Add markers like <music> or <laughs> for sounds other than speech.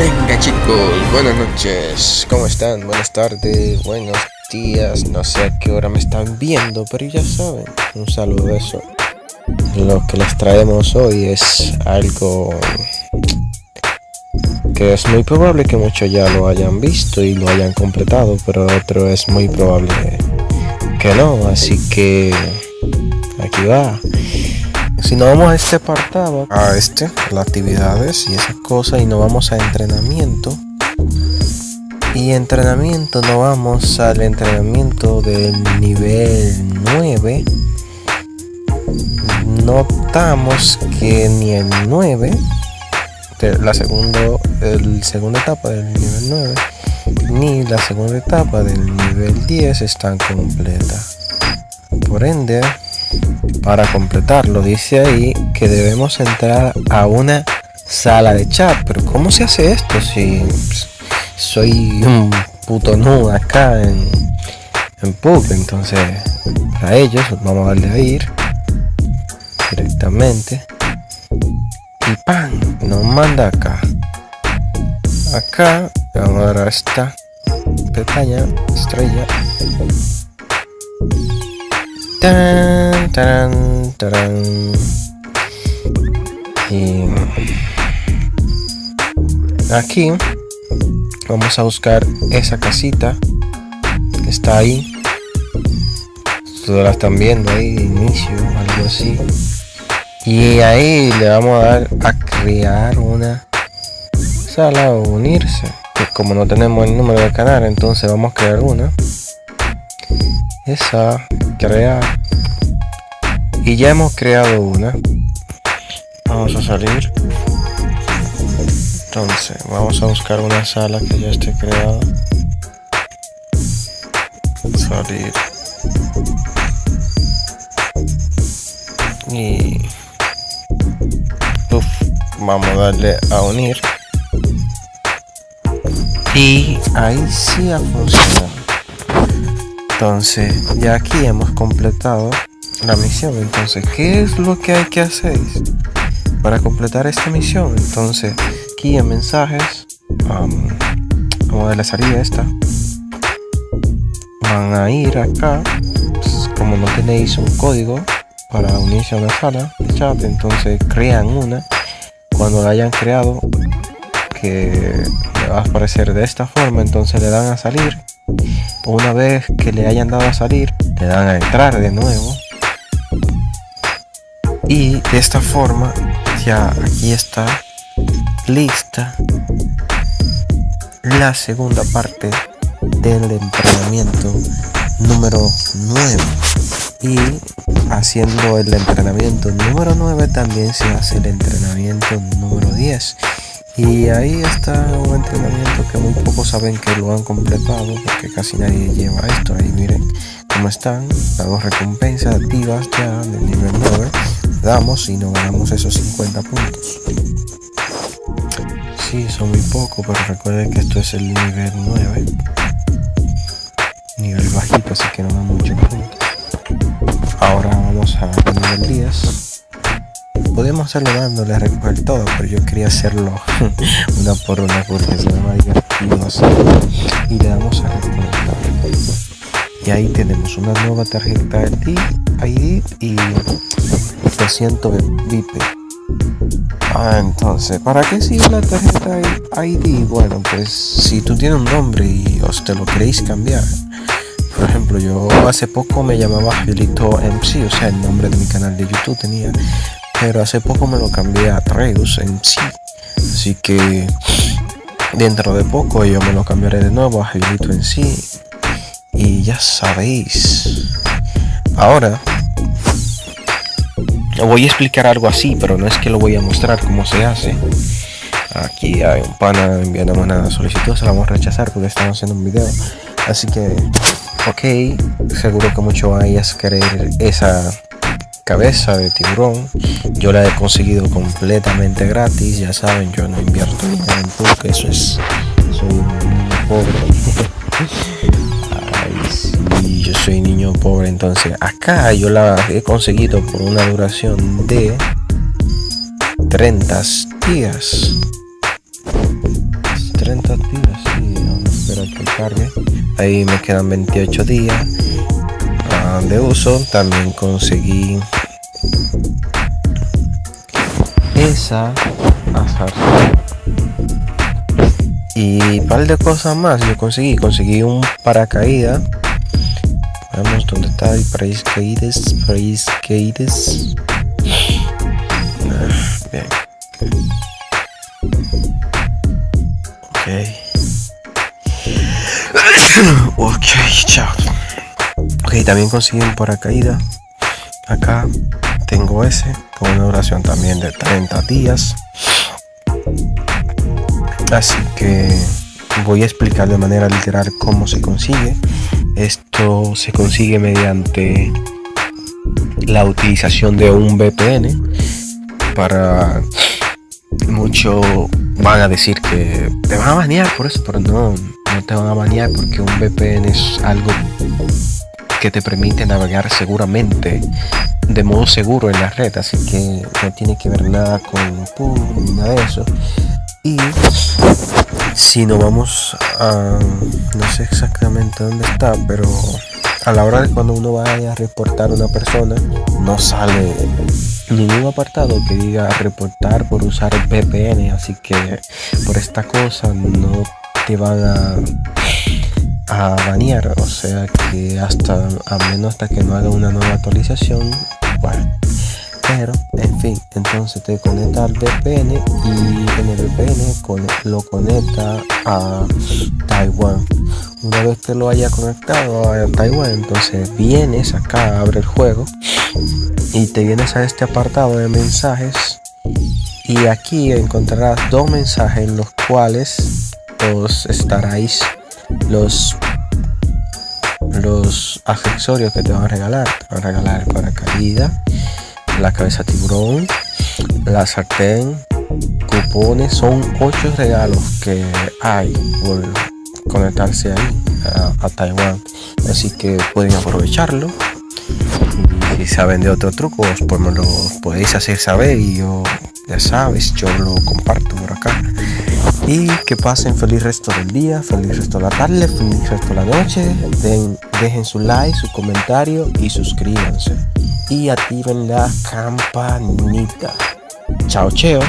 Venga chicos, buenas noches, ¿cómo están? Buenas tardes, buenos días, no sé a qué hora me están viendo, pero ya saben, un saludo eso. Lo que les traemos hoy es algo que es muy probable que muchos ya lo hayan visto y lo hayan completado, pero otro es muy probable que no, así que aquí va. Si no vamos a este apartado, a este, las actividades y esas cosas, y no vamos a entrenamiento. Y entrenamiento no vamos al entrenamiento del nivel 9. Notamos que ni el 9, la segunda, el segunda etapa del nivel 9, ni la segunda etapa del nivel 10 están completas. Por ende, para completarlo, dice ahí que debemos entrar a una sala de chat. Pero ¿cómo se hace esto si soy un puto nudo acá en, en? Entonces, para ellos vamos a darle a ir directamente. Y ¡pam! Nos manda acá. Acá vamos a dar a esta pestaña, estrella Tan, tan, tan. Y aquí vamos a buscar esa casita que está ahí. Todas la están viendo ahí inicio, algo así. Y ahí le vamos a dar a crear una sala o unirse. Que como no tenemos el número de canal, entonces vamos a crear una. Esa crear y ya hemos creado una. Vamos a salir. Entonces vamos a buscar una sala que ya esté creada. Salir. Y vamos a darle a unir. Y ahí sí ha funcionado entonces ya aquí hemos completado la misión. Entonces qué es lo que hay que hacer para completar esta misión entonces aquí en mensajes um, vamos a darle salida esta van a ir acá. Como no tenéis un código para unirse a una sala de chat entonces crean una. Cuando la hayan creado que va a aparecer de esta forma entonces le dan a salir una vez que le hayan dado a salir le dan a entrar de nuevo. Y de esta forma ya aquí está lista la segunda parte del entrenamiento número 9 y haciendo el entrenamiento número 9 también se hace el entrenamiento número 10 y ahí está un entrenamiento que muy pocos saben que lo han completado porque casi nadie lleva esto. Ahí miren cómo están las dos recompensas activas ya del nivel 9. Damos y no ganamos esos 50 puntos. Sí, son muy pocos, pero recuerden que esto es el nivel 9. Nivel bajito, así que no da muchos puntos. Ahora vamos a nivel 10 podemos hacerlo dándole a recoger todo, pero yo quería hacerlo <laughs> una por una porque se me va divertido. Y le damos a recoger. Y ahí tenemos una nueva tarjeta ID, y 200 VIP. Ah, entonces, ¿para qué sirve la tarjeta ID? Bueno, pues si tú tienes un nombre y os te lo queréis cambiar. Por ejemplo, yo hace poco me llamaba Felito MC, o sea, el nombre de mi canal de YouTube tenía pero hace poco me lo cambié a Treus en sí. Así que dentro de poco yo me lo cambiaré de nuevo a Jailito en sí. Y ya sabéis. Ahora voy a explicar algo así pero no es que lo voy a mostrar cómo se hace. Aquí hay un pana enviando una solicitud se la vamos a rechazar porque estamos haciendo un video. Así que ok seguro que mucho vayas a querer esa cabeza de tiburón. Yo la he conseguido completamente gratis ya saben yo no invierto dinero en porque eso es soy pobre. <laughs> Yo soy niño pobre entonces acá yo la he conseguido por una duración de 30 días. 30 días, sí, vamos a esperar que cargue. Ahí me quedan 28 días de uso. También conseguí esa azar. Y par de cosas más yo conseguí conseguí un paracaídas. Vamos dónde está el paracaídas paracaídas. Bien. Ok. <coughs> Ok chao ok también conseguí un paracaídas acá tengo ese con una duración también de 30 días. Así que voy a explicar de manera literal cómo se consigue. Esto se consigue mediante la utilización de un VPN para mucho van a decir que te van a banear por eso pero no no te van a banear porque un VPN es algo que te permite navegar seguramente de modo seguro en la red así que no tiene que ver nada con pum, nada de eso. Y si no vamos a no sé exactamente dónde está pero a la hora de cuando uno vaya a reportar una persona no sale ningún apartado que diga reportar por usar VPN así que por esta cosa no te van a a banear o sea que hasta a menos hasta que no haga una nueva actualización bueno. Pero en fin entonces te conecta al VPN y en el VPN lo conecta a Taiwán. Una vez que lo haya conectado a Taiwán entonces vienes acá abre el juego y te vienes a este apartado de mensajes y aquí encontrarás dos mensajes en los cuales os estaréis los los accesorios que te van a regalar te van a regalar paracaídas la cabeza tiburón, la sartén, cupones, son ocho regalos que hay por conectarse ahí a, Taiwán. Así que pueden aprovecharlo. Y si saben de otro truco, pues me lo podéis hacer saber y yo, ya sabes, yo lo comparto por acá. Y que pasen feliz resto del día, feliz resto de la tarde, feliz resto de la noche. dejen su like, su comentario y suscríbanse y activen la campanita. Chao, cheo.